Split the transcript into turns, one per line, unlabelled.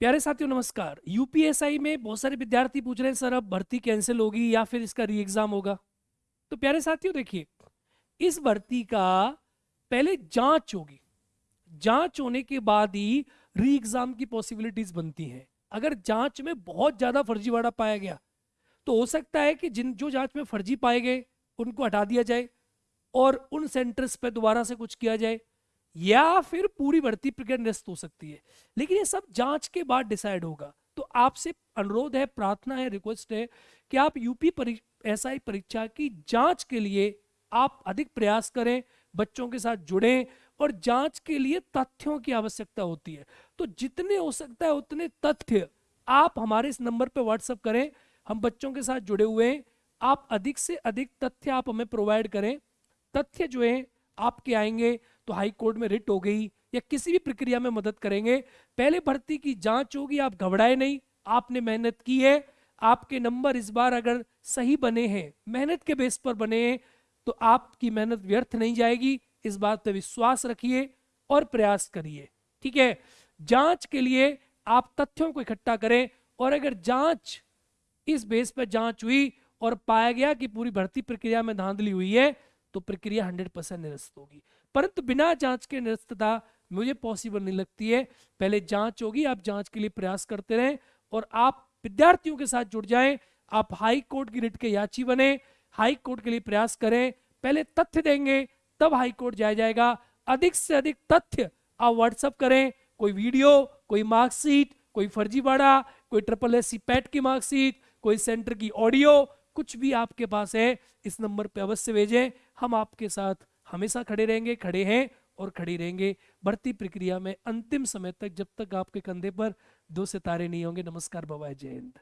प्यारे साथियों, नमस्कार। यूपीएसआई में बहुत सारे विद्यार्थी पूछ रहे हैं, सर, अब भर्ती कैंसिल होगी या फिर इसका री एग्ज़ाम होगा? तो प्यारे साथियों, देखिए, इस भर्ती का पहले जाँच होगी। जाँच होने के बाद ही री एग्ज़ाम की पॉसिबिलिटीज बनती हैं। अगर जाँच में बहुत ज़्यादा फर्जीवाड़ा पाया गया तो हो सकता है कि जिन, जो जाँच में फर्जी पाए गए, उनको हटा दिया जाए और उन सेंटर्स पर दोबारा से कुछ किया जाए। या फिर पूरी भर्ती प्रक्रिया निरस्त हो सकती है। लेकिन ये सब जाँच के बाद डिसाइड होगा। तो आपसे अनुरोध है, प्रार्थना है रिक्वेस्ट है कि आप यूपी एस आई परीक्षा की जाँच के लिए आप अधिक प्रयास करें, बच्चों के साथ जुड़ें और जाँच के लिए तथ्यों की आवश्यकता होती है। तो जितने हो सकता है उतने तथ्य आप हमारे इस नंबर पर व्हाट्सअप करें। हम बच्चों के साथ जुड़े हुए हैं। आप अधिक से अधिक तथ्य आप हमें प्रोवाइड करें। तथ्य जो है, आपके आएँगे। तो हाई कोर्ट में रिट हो गई या किसी भी प्रक्रिया में मदद करेंगे। पहले भर्ती की जाँच होगी, आप घबराए नहीं, आपने मेहनत की है, आपके नंबर इस बार अगर सही बने हैं, मेहनत के बेस पर बने हैं तो आपकी मेहनत व्यर्थ नहीं जाएगी। इस बात पर विश्वास रखिए और प्रयास करिए, ठीक है? जाँच के लिए आप तथ्यों को इकट्ठा करें और अगर जाँच इस बेस पर जाँच हुई और पाया गया कि पूरी भर्ती प्रक्रिया में धांधली हुई है तो प्रक्रिया 100 परसेंट निरस्त होगी। परंतु बिना जाँच के निरस्तता मुझे पॉसिबल नहीं लगती है। पहले जाँच होगी, आप जाँच के लिए प्रयास करते रहें और आप विद्यार्थियों के साथ जुड़ जाएँ। आप हाई कोर्ट की रिट के याची बने, हाई कोर्ट के लिए प्रयास करें। पहले तथ्य देंगे, तब हाई कोर्ट जाया जाएगा। अधिक से अधिक तथ्य आप व्हाट्सअप करें। कोई वीडियो, कोई मार्कशीट, कोई फर्जीवाड़ा, कोई ट्रिपल एस सी पैट की मार्कशीट, कोई सेंटर की ऑडियो कुछ भी आपके पास है, इस नंबर पे अवश्य भेजें। हम आपके साथ हमेशा खड़े रहेंगे, खड़े हैं और खड़ी रहेंगे। भर्ती प्रक्रिया में अंतिम समय तक जब तक आपके कंधे पर दो सितारे नहीं होंगे। नमस्कार, बाबा जय हिंद।